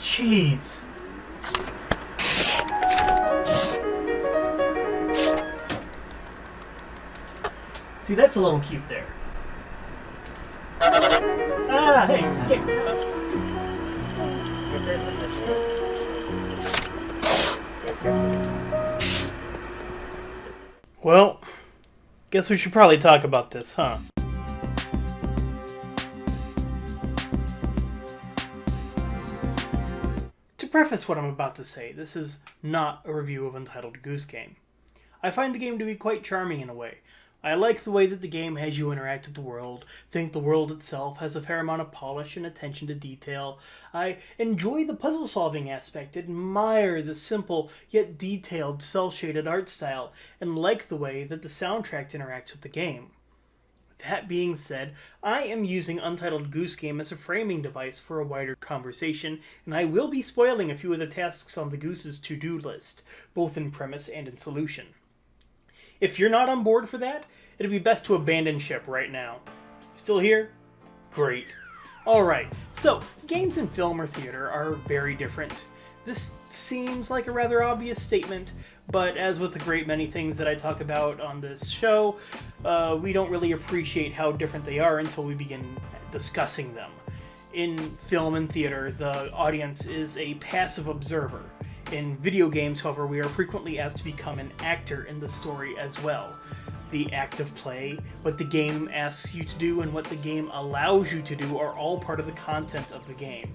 Jeez. See, that's a little cute there. Ah, hey, get... Well, guess we should probably talk about this, huh? To preface what I'm about to say, this is not a review of Untitled Goose Game. I find the game to be quite charming in a way, I like the way that the game has you interact with the world, think the world itself has a fair amount of polish and attention to detail. I enjoy the puzzle solving aspect, admire the simple yet detailed cel shaded art style, and like the way that the soundtrack interacts with the game. That being said, I am using Untitled Goose Game as a framing device for a wider conversation, and I will be spoiling a few of the tasks on the Goose's to do list, both in premise and in solution. If you're not on board for that, it'd be best to abandon ship right now. Still here? Great. Alright, so games and film or theater are very different. This seems like a rather obvious statement, but as with a great many things that I talk about on this show, uh, we don't really appreciate how different they are until we begin discussing them. In film and theater, the audience is a passive observer. In video games, however, we are frequently asked to become an actor in the story as well. The act of play, what the game asks you to do, and what the game allows you to do are all part of the content of the game.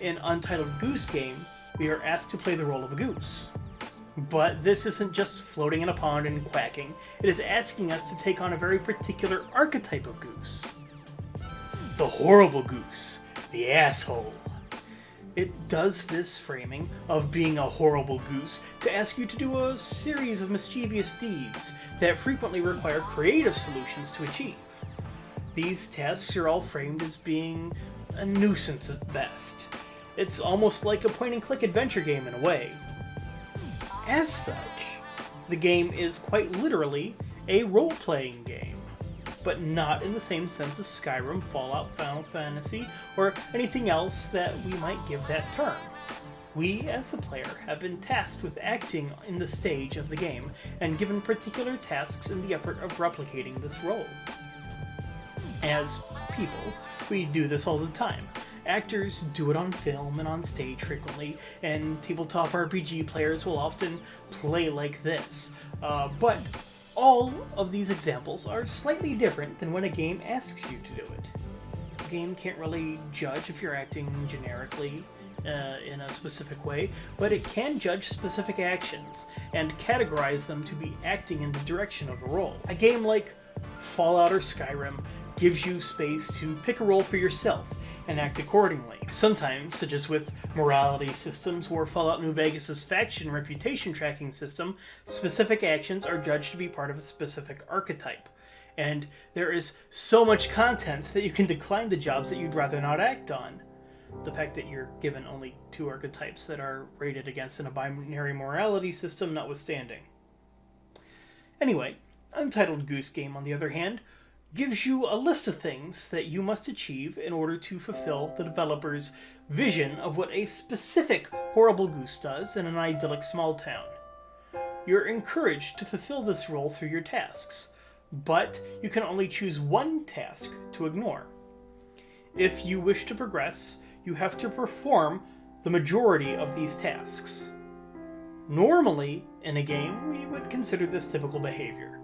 In Untitled Goose Game, we are asked to play the role of a goose. But this isn't just floating in a pond and quacking, it is asking us to take on a very particular archetype of goose. The horrible goose, the asshole. It does this framing of being a horrible goose to ask you to do a series of mischievous deeds that frequently require creative solutions to achieve. These tasks are all framed as being a nuisance at best. It's almost like a point-and-click adventure game in a way. As such, the game is quite literally a role-playing game but not in the same sense as Skyrim, Fallout, Final Fantasy, or anything else that we might give that term. We, as the player, have been tasked with acting in the stage of the game, and given particular tasks in the effort of replicating this role. As people, we do this all the time. Actors do it on film and on stage frequently, and tabletop RPG players will often play like this. Uh, but all of these examples are slightly different than when a game asks you to do it. A game can't really judge if you're acting generically uh, in a specific way, but it can judge specific actions and categorize them to be acting in the direction of a role. A game like Fallout or Skyrim gives you space to pick a role for yourself and act accordingly. Sometimes, such as with morality systems or Fallout New Vegas' faction reputation tracking system, specific actions are judged to be part of a specific archetype. And there is so much content that you can decline the jobs that you'd rather not act on. The fact that you're given only two archetypes that are rated against in a binary morality system notwithstanding. Anyway, Untitled Goose Game, on the other hand, gives you a list of things that you must achieve in order to fulfill the developer's vision of what a specific horrible goose does in an idyllic small town. You're encouraged to fulfill this role through your tasks, but you can only choose one task to ignore. If you wish to progress, you have to perform the majority of these tasks. Normally, in a game, we would consider this typical behavior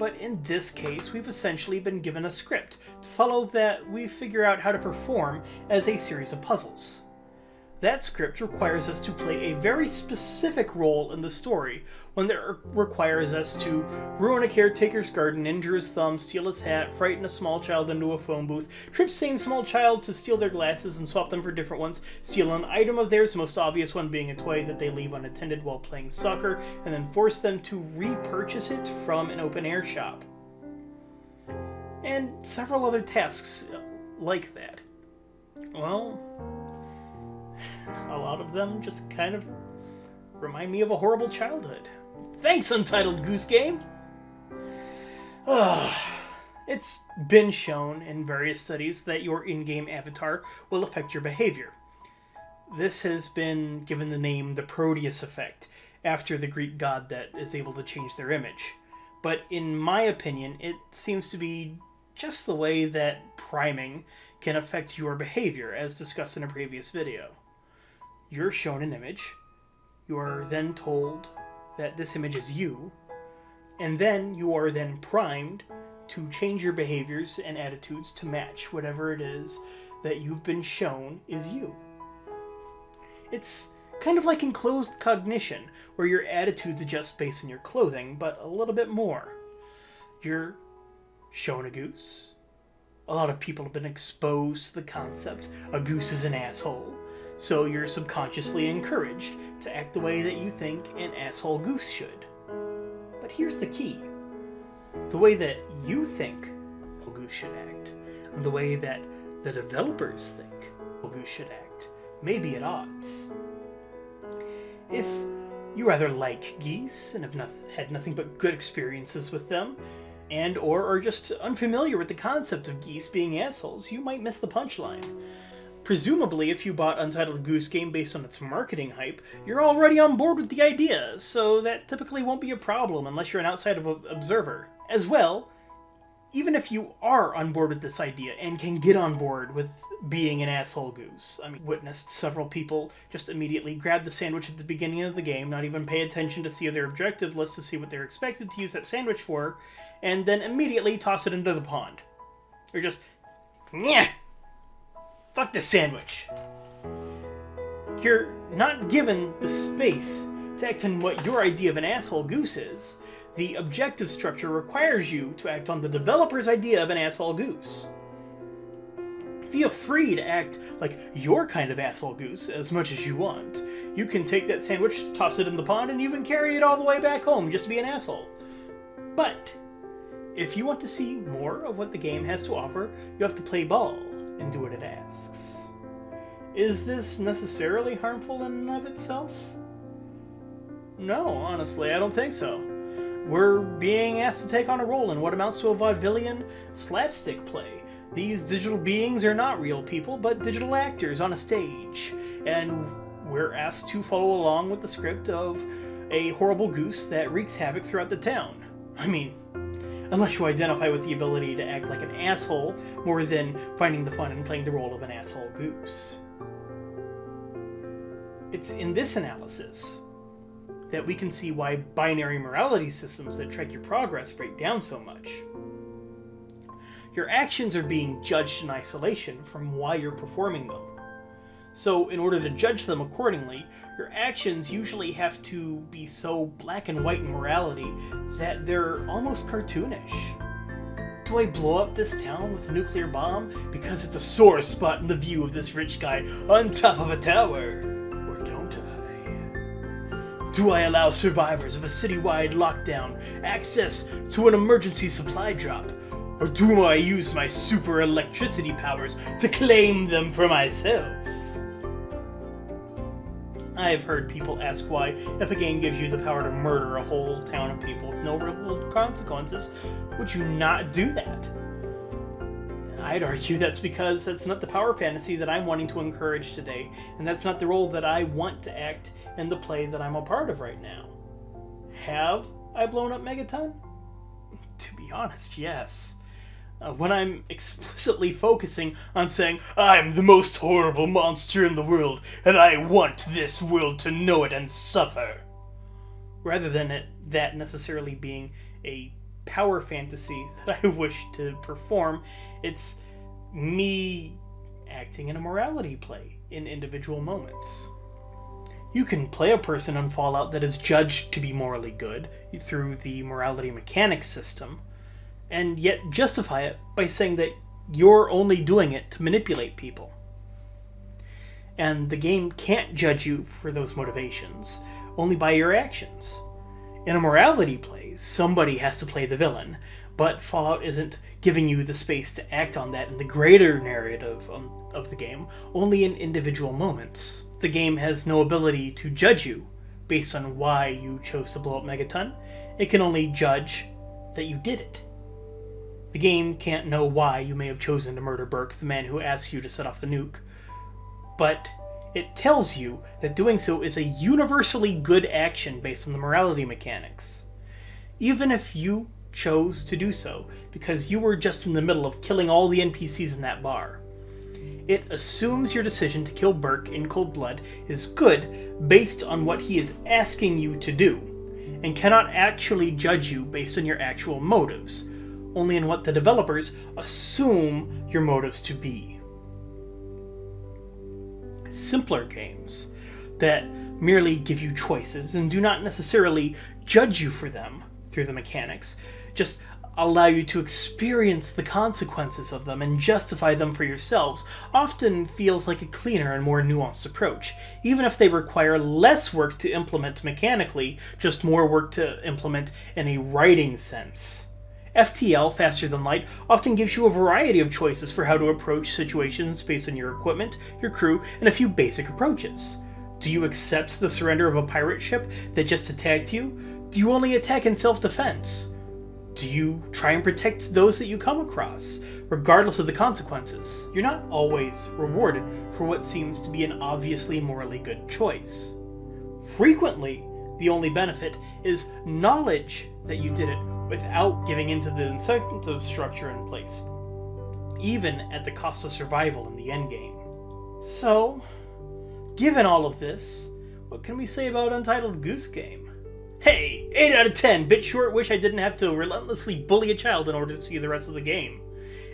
but in this case we've essentially been given a script to follow that we figure out how to perform as a series of puzzles. That script requires us to play a very specific role in the story, one that requires us to ruin a caretaker's garden, injure his thumb, steal his hat, frighten a small child into a phone booth, trip same small child to steal their glasses and swap them for different ones, steal an item of theirs, the most obvious one being a toy that they leave unattended while playing soccer, and then force them to repurchase it from an open air shop. And several other tasks uh, like that. Well, a lot of them just kind of remind me of a horrible childhood. Thanks, Untitled Goose Game! Ah, it's been shown in various studies that your in game avatar will affect your behavior. This has been given the name the Proteus effect, after the Greek god that is able to change their image. But in my opinion, it seems to be just the way that priming can affect your behavior, as discussed in a previous video. You're shown an image, you are then told that this image is you, and then you are then primed to change your behaviors and attitudes to match whatever it is that you've been shown is you. It's kind of like enclothed cognition, where your attitudes adjust based on your clothing, but a little bit more. You're shown a goose. A lot of people have been exposed to the concept a goose is an asshole, so you're subconsciously encouraged to act the way that you think an asshole goose should. But here's the key the way that you think a goose should act, and the way that the developers think a goose should act, may be at odds. If you rather like geese and have not, had nothing but good experiences with them, and or are just unfamiliar with the concept of geese being assholes, you might miss the punchline. Presumably, if you bought Untitled Goose Game based on its marketing hype, you're already on board with the idea, so that typically won't be a problem unless you're an outside observer. As well, even if you are on board with this idea and can get on board with being an asshole goose. I mean, witnessed several people just immediately grab the sandwich at the beginning of the game, not even pay attention to see their objective list to see what they're expected to use that sandwich for, and then immediately toss it into the pond. Or just, yeah, fuck the sandwich. You're not given the space to act on what your idea of an asshole goose is. The objective structure requires you to act on the developer's idea of an asshole goose. Feel free to act like your kind of asshole goose as much as you want. You can take that sandwich, toss it in the pond, and even carry it all the way back home just to be an asshole. But, if you want to see more of what the game has to offer, you have to play ball and do what it asks. Is this necessarily harmful in and of itself? No, honestly, I don't think so. We're being asked to take on a role in what amounts to a vaudevillian slapstick play these digital beings are not real people, but digital actors on a stage, and we're asked to follow along with the script of a horrible goose that wreaks havoc throughout the town. I mean, unless you identify with the ability to act like an asshole more than finding the fun in playing the role of an asshole goose. It's in this analysis that we can see why binary morality systems that track your progress break down so much your actions are being judged in isolation from why you're performing them. So, in order to judge them accordingly, your actions usually have to be so black and white in morality that they're almost cartoonish. Do I blow up this town with a nuclear bomb because it's a sore spot in the view of this rich guy on top of a tower? Or don't I? Do I allow survivors of a citywide lockdown access to an emergency supply drop or do I use my super electricity powers to claim them for myself? I have heard people ask why, if a game gives you the power to murder a whole town of people with no real consequences, would you not do that? I'd argue that's because that's not the power fantasy that I'm wanting to encourage today, and that's not the role that I want to act in the play that I'm a part of right now. Have I blown up Megaton? To be honest, yes uh, when I'm explicitly focusing on saying, I'm the most horrible monster in the world, and I want this world to know it and suffer. Rather than it, that necessarily being a power fantasy that I wish to perform, it's me acting in a morality play in individual moments. You can play a person in Fallout that is judged to be morally good through the morality mechanics system, and yet justify it by saying that you're only doing it to manipulate people. And the game can't judge you for those motivations, only by your actions. In a morality play, somebody has to play the villain, but Fallout isn't giving you the space to act on that in the greater narrative um, of the game, only in individual moments. The game has no ability to judge you based on why you chose to blow up Megaton. It can only judge that you did it The game can't know why you may have chosen to murder Burke, the man who asks you to set off the nuke. But it tells you that doing so is a universally good action based on the morality mechanics. Even if you chose to do so, because you were just in the middle of killing all the NPCs in that bar. It assumes your decision to kill Burke in cold blood is good based on what he is asking you to do, and cannot actually judge you based on your actual motives, only in what the developers assume your motives to be. Simpler games that merely give you choices and do not necessarily judge you for them through the mechanics, just allow you to experience the consequences of them and justify them for yourselves often feels like a cleaner and more nuanced approach, even if they require less work to implement mechanically, just more work to implement in a writing sense. FTL, Faster Than Light, often gives you a variety of choices for how to approach situations based on your equipment, your crew, and a few basic approaches. Do you accept the surrender of a pirate ship that just attacked you? Do you only attack in self-defense? Do you try and protect those that you come across, regardless of the consequences? You're not always rewarded for what seems to be an obviously morally good choice. Frequently, the only benefit is knowledge that you did it without giving into the incentive structure in place, even at the cost of survival in the endgame. So, given all of this, what can we say about Untitled Goose Game? Hey, 8 out of 10, bit short, wish I didn't have to relentlessly bully a child in order to see the rest of the game.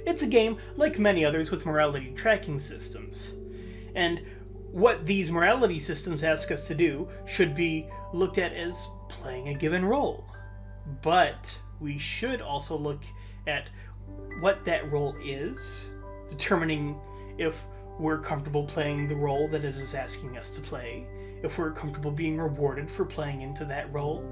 It's a game, like many others, with morality tracking systems. And what these morality systems ask us to do should be looked at as playing a given role. But we should also look at what that role is, determining if we're comfortable playing the role that it is asking us to play, if we're comfortable being rewarded for playing into that role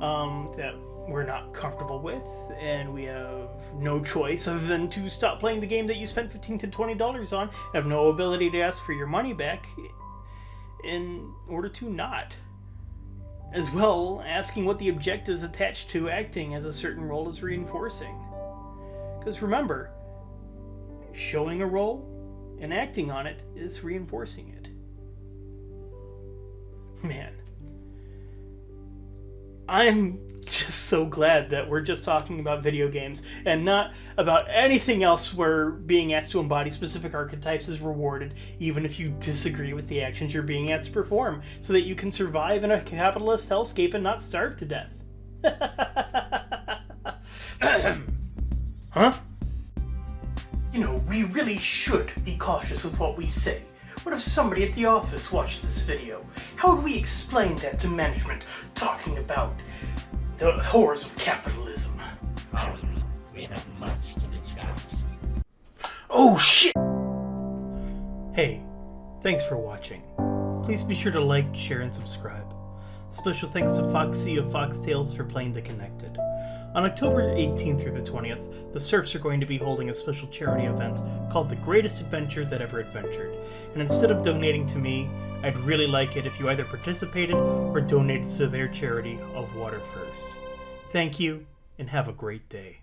um, that we're not comfortable with, and we have no choice other than to stop playing the game that you spent 15 to $20 on, have no ability to ask for your money back in order to not as well asking what the objectives attached to acting as a certain role is reinforcing. Because remember, showing a role and acting on it is reinforcing it. Man. I'm just so glad that we're just talking about video games and not about anything else where being asked to embody specific archetypes is rewarded, even if you disagree with the actions you're being asked to perform, so that you can survive in a capitalist hellscape and not starve to death. huh? You know, we really should be cautious with what we say. What if somebody at the office watched this video? How would we explain that to management, talking about the horrors of capitalism. We have much to discuss. Oh shit! Hey, thanks for watching. Please be sure to like, share, and subscribe. Special thanks to Foxy of Foxtails for playing The Connected. On October 18th through the 20th, the Surfs are going to be holding a special charity event called The Greatest Adventure That Ever Adventured, and instead of donating to me, I'd really like it if you either participated or donated to their charity of Water First. Thank you, and have a great day.